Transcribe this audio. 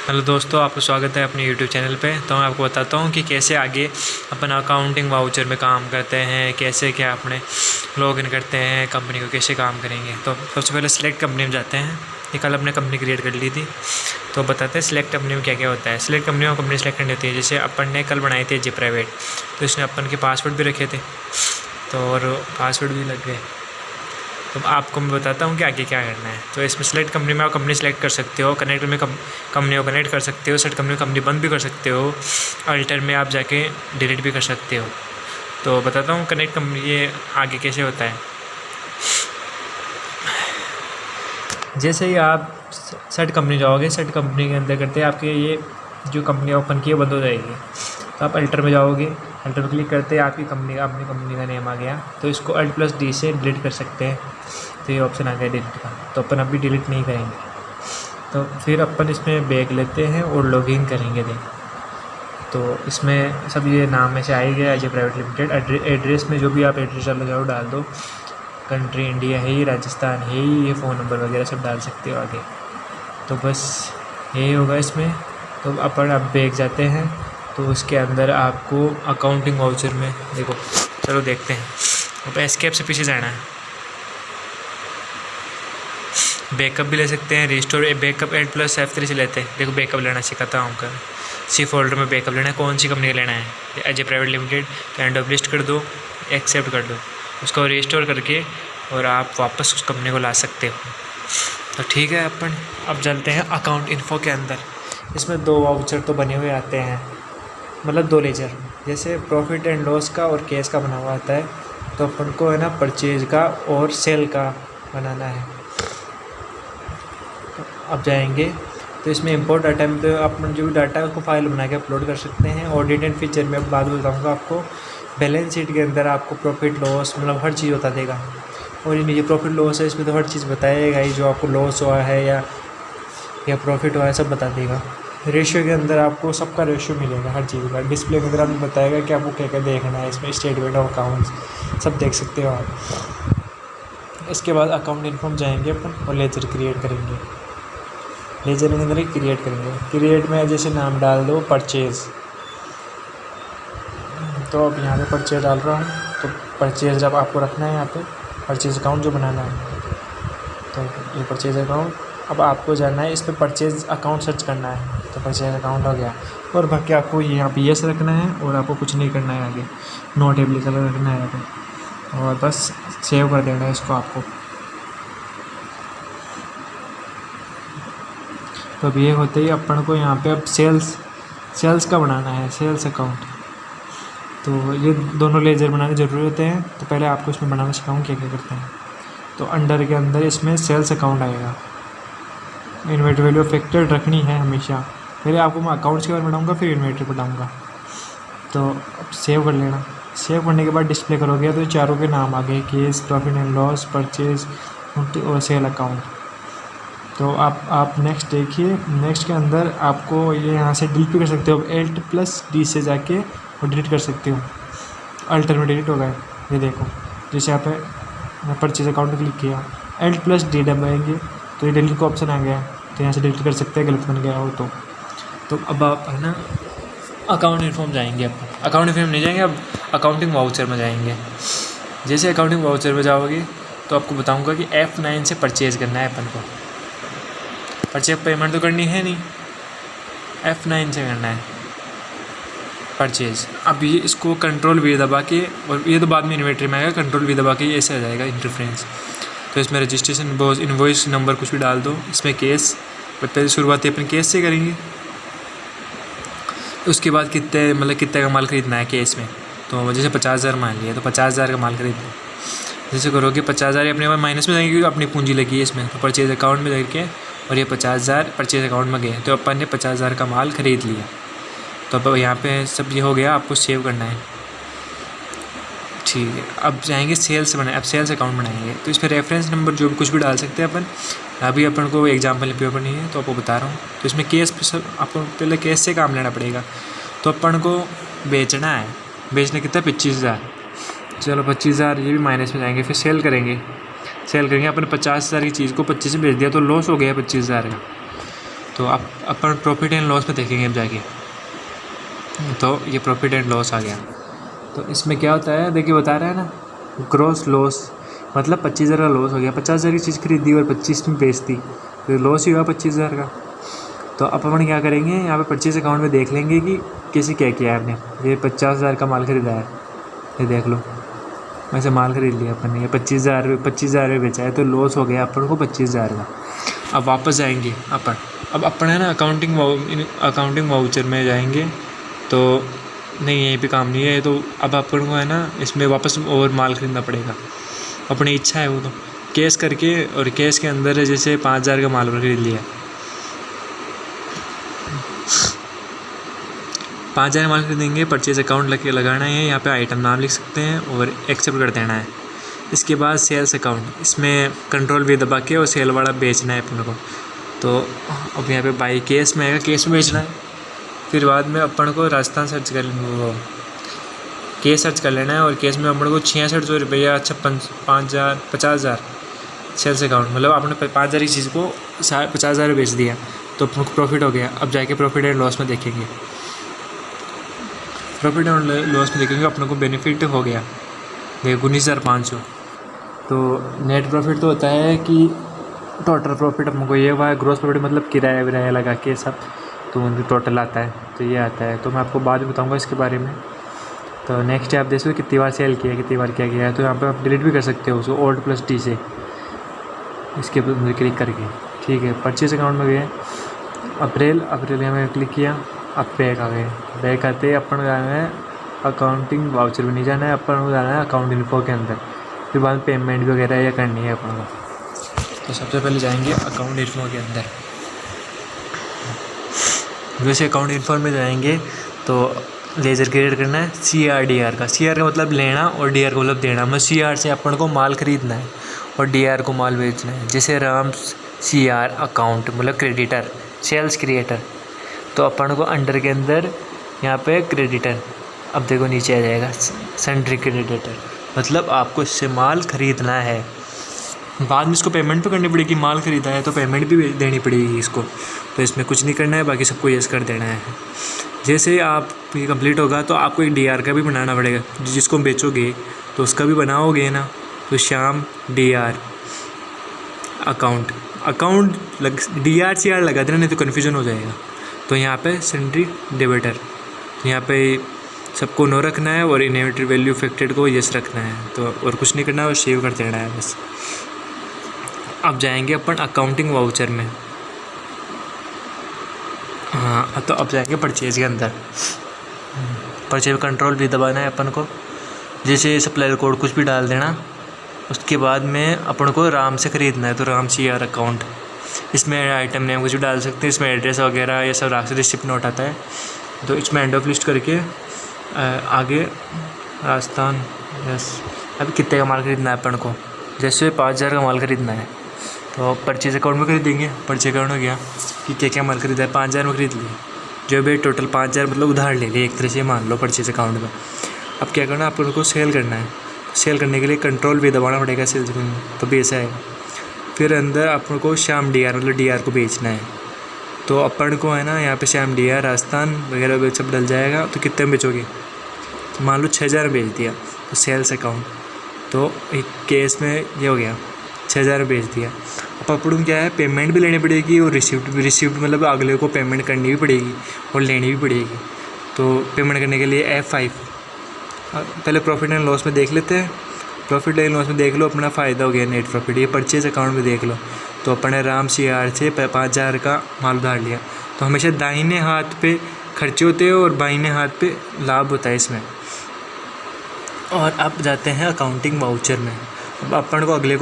Hello दोस्तों, आपका स्वागत है अपने यूट्यूब चैनल पे। तो मैं आपको बताता हूँ कि कैसे आगे अपन अकाउंटिंग वाउचर में काम करते हैं, कैसे क्या अपने लॉग इन करते हैं कंपनी को कैसे काम करेंगे। तो सबसे पहले सिलेक्ट कंपनी में जाते हैं। ये कल अपने कंपनी क्रिएट कर ली थी। तो बताते हैं सिलेक्ट कंपनी में क्या क्या होता है। सिलेक्ट कंपनी में कंपनी सेलेक्ट करनी होती है। जैसे अपन ने कल बनाई थी जी प्राइवेट तो इसमें अपन के पासवर्ड भी रखे थे। तो और पासवर्ड भी लग गए। तो आपको मैं बताता हूँ कि आगे क्या करना है। तो इसमें सेलेक्ट कंपनी में आप कंपनी सेलेक्ट कर सकते हो कनेक्ट में कंपनी को कनेक्ट कर सकते हो सेट कंपनी कंपनी बंद भी कर सकते हो अल्टर में आप जाके डिलीट भी कर सकते हो। तो बताता हूँ कनेक्ट कंपनी ये आगे कैसे होता है। जैसे ही आप सेट कंपनी जाओगे सेट कंपनी के अंदर करते आपके ये जो कंपनी ओपन की है बंद हो जाएगी। तो आप अल्टर में जाओगे पर क्लिक करते हैं, आपकी कंपनी का, अपनी कंपनी का नेम आ गया। तो इसको अल्ट प्लस डी से डिलीट कर सकते हैं। तो ये ऑप्शन आ गया डिलीट का। तो अपन अभी डिलीट नहीं करेंगे। तो फिर अपन इसमें बैग लेते हैं और लॉगिन करेंगे दें तो इसमें सब ये नाम में से ही गया ए प्राइवेट लिमिटेड एड्रेस में जो भी आप एड्रेस डालना चाहो डाल दो। कंट्री इंडिया है ही राजस्थान है ही, ये फ़ोन नंबर वगैरह सब डाल सकते हो आगे। तो बस यही होगा इसमें। तो अपन अब बैग जाते हैं। तो उसके अंदर आपको अकाउंटिंग वाउचर में, देखो, चलो देखते हैं। अब एस्केप से पीछे जाना है। बैकअप भी ले सकते हैं restore backup add plus F three से लेते हैं। देखो बैकअप लेना सिखाता हूँ कर सी फोल्डर में बैकअप लेना है, कौन सी कंपनी का लेना है? ए प्राइवेट लिमिटेड तो एंड ऑफ़ लिस्ट कर दो एक्सेप्ट कर दो। उसको रिस्टोर करके और आप वापस उस कंपनी को ला सकते हो। तो ठीक है अपन, अब चलते हैं अकाउंट इन्फो के अंदर। इसमें दो वाउचर तो बने हुए आते हैं। मतलब दो लेजर। जैसे प्रॉफिट एंड लॉस का और कैश का बना हुआ आता है तो अपन को है ना परचेज का और सेल का बनाना है। अब जाएँगे तो इसमें इंपोर्ट डाटा में तो अपन जो भी डाटा है उसको फ़ाइल बना के अपलोड कर सकते हैं। ऑडिट एंड फीचर में बाद में बताऊँगा आपको। बैलेंस शीट के अंदर आपको प्रॉफिट लॉस मतलब हर चीज़ बता देगा। और ये ये प्रॉफिट लॉस है, इसमें तो हर चीज़ बताएगा ही, जो आपको लॉस हुआ है या या प्रॉफिट हुआ है, सब बता देगा। रेशियो के अंदर आपको सबका रेशियो मिलेगा हर चीज़ का। डिस्प्ले के अंदर आपको बताएगा कि आपको क्या क्या देखना है, इसमें स्टेटमेंट ऑफ़ अकाउंट्स सब देख सकते हो आप। इसके बाद अकाउंट इन्फॉर्म जाएँगे अपन और लेजर क्रिएट करेंगे। लेजर के अंदर ही क्रिएट करेंगे। क्रिएट में जैसे नाम डाल दो, परचेज़। तो अब यहाँ पे परचेज डाल रहा हूँ। तो परचेज जब आपको रखना है यहाँ पे, परचेज अकाउंट जो बनाना है। तो ये परचेज अकाउंट अब आपको जाना है, इस पर परचेज अकाउंट सर्च करना है। तो परचेज अकाउंट हो गया। और बाकी आपको यहाँ पे यस रखना है और आपको कुछ नहीं करना है आगे। नोट एप्लीकेबल रखना है यहाँ और बस सेव कर देना है इसको आपको। तो अब ये होते ही अपन को यहाँ पे अब सेल्स सेल्स का बनाना है सेल्स अकाउंट तो ये दोनों लेजर बनाने ज़रूरी होते हैं। तो पहले आपको इसमें बनाना सिखाऊँ क्या क्या करते हैं। तो अंडर के अंदर इसमें सेल्स अकाउंट आएगा। इन्वेंट्री वैल्यू फैक्टर रखनी है हमेशा। पहले आपको मैं अकाउंट्स के बारे में बताऊँगा, फिर इन्वेंट्री बताऊँगा। तो अब सेव कर लेना। सेव करने के बाद डिस्प्ले करोगे तो चारों के नाम आ गए case profit and loss purchase और सेल अकाउंट तो आप आप नेक्स्ट देखिए नेक्स्ट के अंदर आपको ये यहाँ से डिलीट भी कर सकते हो। एल्ट प्लस डी से जाके और डिलीट कर सकते हो। अल्टर में डिलीट हो गए। ये देखो, जैसे आप परचेज अकाउंट क्लिक किया। एल्ट प्लस डी दबाएँगे तो ये डिलीट का ऑप्शन आ गया। तो यहाँ से डिलीट कर सकते हैं, गलत बन गया हो तो। तो अब आप है ना अकाउंट इन्फॉर्म जाएँगे अब। अकाउंट इन्फॉर्म नहीं जाएँगे, अब अकाउंटिंग वाउचर में जाएँगे। जैसे अकाउंटिंग वाउचर में जाओगे तो आपको बताऊँगा कि एफ़ नाइन से परचेज़ करना है अपन को। परचेज पेमेंट तो करनी है नहीं। एफ़ नाइन से करना है। परचेज़ अब ये इसको कंट्रोल वी दबा के, और ये तो बाद में इन्वेंट्री में आएगा कंट्रोल वी दबा के ऐसे आ जाएगा इंटरफ्रेंस तो इसमें रजिस्ट्रेशन इन्वॉइस नंबर कुछ भी डाल दो, इसमें केस पहले शुरुआत अपन केस से करेंगे। उसके बाद कितने मतलब कितने का माल ख़रीदना है केस में? तो जैसे पचास हज़ार मान लिया तो पचास हज़ार का माल खरीद लो जैसे करोगे पचास हज़ार अपने माइनस में जाएँगे क्योंकि अपनी पूंजी लगी है इसमें तो परचेज अकाउंट में करके, और ये पचास हज़ार परचेज अकाउंट में गए तो अपन ने पचास हज़ार का माल ख़रीद लिया। तो अब यहाँ पे सब ये हो गया, आपको सेव करना है। ठीक है। अब जाएँगे सेल्स बनाए अब सेल्स अकाउंट बनाएँगे। तो इस पर रेफरेंस नंबर जो भी कुछ भी डाल सकते हैं अपन। अभी अपन को एग्ज़ाम्पल पेपर नहीं है तो आपको बता रहा हूँ। तो इसमें केस आपको पहले केस से काम लेना पड़ेगा। तो अपन को बेचना है। बेचना कितना पच्चीस हज़ार। चलो पच्चीस हज़ार, ये भी माइनस में जाएँगे, फिर सेल करेंगे। सेल करेंगे, अपन पचास हज़ार की चीज़ को पच्चीस में बेच दिया तो लॉस हो गया पच्चीस हज़ार का। तो आप, अपन प्रॉफिट एंड लॉस में देखेंगे अब जाके। तो ये प्रॉफिट एंड लॉस आ गया। तो इसमें क्या होता है, देखिए बता रहा है ना ग्रॉस लॉस मतलब पच्चीस हज़ार का लॉस हो गया। पचास हज़ार की चीज़ खरीदी और पच्चीस में बेचती तो लॉस ही हुआ पच्चीस हज़ार का। तो अब अपन क्या करेंगे, यहाँ पे परचेज अकाउंट में देख लेंगे कि किसी क्या किया है आपने। ये पचास हज़ार का माल ख़रीदा है, ये देख लो। वैसे माल ख़रीद लिया अपन ने, ये पच्चीस हज़ार पच्चीस हज़ार में बेचा है तो लॉस हो गया अपन को पच्चीस हज़ार का। अब वापस जाएँगे अपन। अब अपन है ना अकाउंटिंग अकाउंटिंग वाउचर में जाएँगे तो नहीं यहीं पे काम नहीं है तो अब अपन को है ना, इसमें वापस और माल ख़रीदना पड़ेगा। अपनी इच्छा है वो तो। केस करके और केस के अंदर जैसे पाँच हज़ार का माल खरीद लिया। पाँच हज़ार माल खरीदेंगे परचेज अकाउंट लगे लगाना है, यहाँ पे आइटम नाम लिख सकते हैं और एक्सेप्ट कर देना है। इसके बाद सेल्स अकाउंट इसमें कंट्रोल भी दबा के और सेल वाला बेचना है अपने को। तो अब यहाँ पे बाई केस में आएगा केस में बेचना है। फिर बाद में अपन को राजस्थान सर्च कर वो केस सर्च कर लेना है और केस में अपन को छियासठ सौ रुपया, छप्पन, पाँच हज़ार, पचास हज़ार सेल्स अकाउंट मतलब आपने पाँच हज़ार की चीज़ को पचास हज़ार बेच दिया तो अपन को प्रॉफिट हो गया। अब जाके प्रॉफिट एंड लॉस में देखेंगे। प्रॉफिट एंड लॉस में देखेंगे, अपने को बेनिफिट हो गया। देखो, उन्नीस हज़ार पाँच सौ। तो नेट प्रॉफिट तो होता है कि टोटल प्रॉफिट अपने ये हुआ है ग्रोस प्रॉफिट मतलब किराया विराया लगा के सब। तो उनकी टोटल आता है तो ये आता है। तो मैं आपको बाद में बताऊँगा इसके बारे में। तो नेक्स्ट आप देख सकते हो कितनी बार सेल किया कितनी बार क्या किया है। तो यहाँ पर आप डिलीट भी कर सकते हो उसको ओल्ड प्लस टी से। इसके ऊपर क्लिक करके, ठीक है। परचेज अकाउंट में गए, अप्रैल अप्रैल में क्लिक किया, अब बैक आ गए। बैक आते अपन जाना है अकाउंटिंग वाउचर भी नहीं जाना है, अपन जाना है अकाउंट इन्फो के अंदर। फिर बाद में पेमेंट वगैरह या करनी है अपन को। तो सबसे पहले जाएँगे अकाउंट इन्फो के अंदर। वैसे अकाउंट इन्फो में जाएँगे तो लेज़र क्रिएट करना है सी आर डी आर का। सी आर का मतलब लेना और डी आर का मतलब देना। मतलब सी आर से अपन को माल ख़रीदना है और डी आर को माल बेचना है। जैसे राम सी आर अकाउंट मतलब क्रेडिटर सेल्स क्रिएटर तो अपन को अंडर के अंदर यहाँ पे क्रेडिटर अब देखो नीचे आ जाएगा सेंट्री क्रेडिटर मतलब आपको इससे माल ख़रीदना है। बाद में इसको पेमेंट भी करनी पड़ेगी। माल ख़रीदा है तो पेमेंट भी देनी पड़ेगी इसको। तो इसमें कुछ नहीं करना है, बाकी सबको यस कर देना है। जैसे आप ये कंप्लीट होगा तो आपको एक डीआर का भी बनाना पड़ेगा जिसको बेचोगे तो उसका भी बनाओगे ना तो शाम डीआर अकाउंट अकाउंट लग डी आर सी आर लगा देना, नहीं तो कन्फ्यूज़न हो जाएगा। तो यहाँ पे सेंट्री डेबिटर तो यहाँ पे सबको नो रखना है, और इनोवेटिव वैल्यू इफेक्टेड को यस रखना है। तो और कुछ नहीं करना है और सेव कर देना है बस। अब जाएँगे अपन अकाउंटिंग वाउचर में। हाँ तो अब जाएँगे परचेज के अंदर। परचेज कंट्रोल भी दबाना है अपन को। जैसे सप्लायर कोड कुछ भी डाल देना, उसके बाद में अपन को राम से ख़रीदना है तो राम सी आर अकाउंट इसमें आइटम नेम कुछ भी डाल सकते हैं, इसमें एड्रेस वगैरह, ये सब रास्ते रिसिप्ट नोट आता है। तो इसमें एंड ऑफ़ लिस्ट करके आगे राजस्थान यस अभी कितने का माल ख़रीदना है अपन को? जैसे पाँच हज़ार का माल ख़रीदना है। तो परचेज अकाउंट में खरीदेंगे परचेज अकाउंट हो गया कि क्या क्या माल खरीदा है। पाँच हज़ार में खरीद लिया जो भी टोटल पाँच हज़ार मतलब उधार ले लिया एक तरह से मान लो परचेज अकाउंट में। अब क्या करना है? आप उनको सेल करना है। सेल करने के लिए कंट्रोल भी दबाना पड़ेगा सेल्स में। तो ऐसा है। फिर अंदर अपन को श्याम डी आर मतलब डी आर को बेचना है। तो अपन को है ना, यहाँ पे श्याम डी आर राजस्थान वगैरह सब डल जाएगा। तो कितने में बेचोगे? तो मान लो छः हज़ार बेच दिया। तो सेल्स अकाउंट तो एक केस में ये हो गया। छः हज़ार भेज दिया। अब अपन क्या है पेमेंट भी लेनी पड़ेगी और रिसिप्ट रिसिप्ट मतलब अगले को पेमेंट करनी भी पड़ेगी और लेनी भी पड़ेगी। तो पेमेंट करने के लिए एफ़ फाइव पहले प्रॉफिट एंड लॉस में देख लेते हैं। प्रॉफिट एंड लॉस में देख लो, अपना फ़ायदा हो गया नेट प्रॉफिट ये परचेज अकाउंट में देख लो। तो अपने राम सी आर से पाँच हज़ार का माल उधार लिया। तो हमेशा दाहिने हाथ पे खर्चे होते हैं और बाइने हाथ पे लाभ होता है इसमें। और अब जाते हैं अकाउंटिंग वाउचर में। अब अपन को अगले को